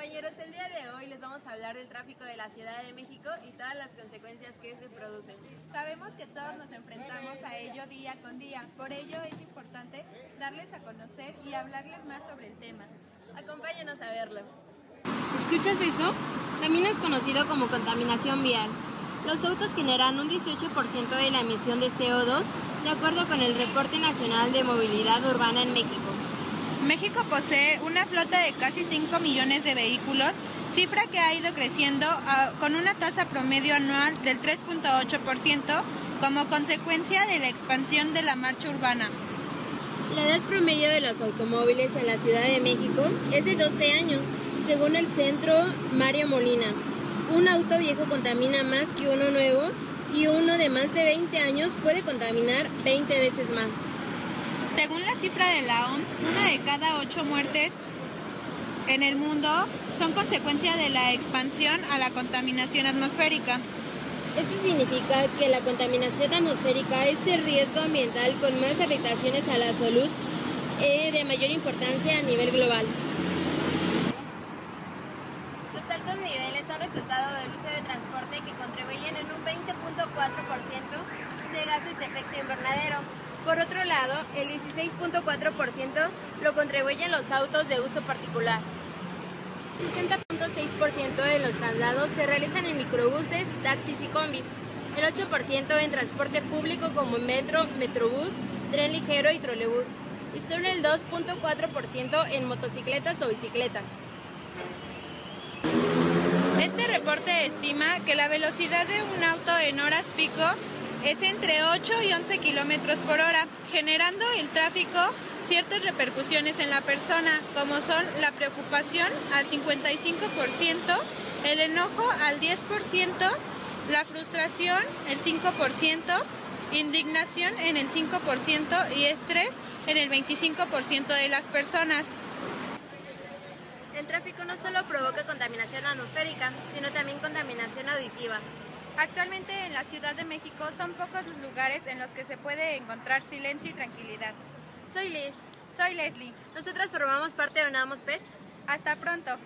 Compañeros, el día de hoy les vamos a hablar del tráfico de la Ciudad de México y todas las consecuencias que se producen. Sabemos que todos nos enfrentamos a ello día con día, por ello es importante darles a conocer y hablarles más sobre el tema. Acompáñenos a verlo. ¿Escuchas eso? También es conocido como contaminación vial. Los autos generan un 18% de la emisión de CO2, de acuerdo con el Reporte Nacional de Movilidad Urbana en México. México posee una flota de casi 5 millones de vehículos, cifra que ha ido creciendo uh, con una tasa promedio anual del 3.8% como consecuencia de la expansión de la marcha urbana. La edad promedio de los automóviles en la Ciudad de México es de 12 años, según el centro Mario Molina. Un auto viejo contamina más que uno nuevo y uno de más de 20 años puede contaminar 20 veces más. Según la cifra de la OMS, una de cada ocho muertes en el mundo son consecuencia de la expansión a la contaminación atmosférica. Esto significa que la contaminación atmosférica es el riesgo ambiental con más afectaciones a la salud eh, de mayor importancia a nivel global. Los altos niveles son resultado del uso de transporte que contribuyen en un 20.4% de gases de efecto invernadero. Por otro lado, el 16.4% lo contribuyen los autos de uso particular. 60.6% de los traslados se realizan en microbuses, taxis y combis. El 8% en transporte público como metro, metrobús, tren ligero y trolebús. Y solo el 2.4% en motocicletas o bicicletas. Este reporte estima que la velocidad de un auto en horas pico es entre 8 y 11 kilómetros por hora, generando el tráfico ciertas repercusiones en la persona, como son la preocupación al 55%, el enojo al 10%, la frustración el 5%, indignación en el 5% y estrés en el 25% de las personas. El tráfico no solo provoca contaminación atmosférica, sino también contaminación auditiva. Actualmente en la Ciudad de México son pocos los lugares en los que se puede encontrar silencio y tranquilidad. Soy Liz. Soy Leslie. Nosotras formamos parte de Unamos PET. Hasta pronto.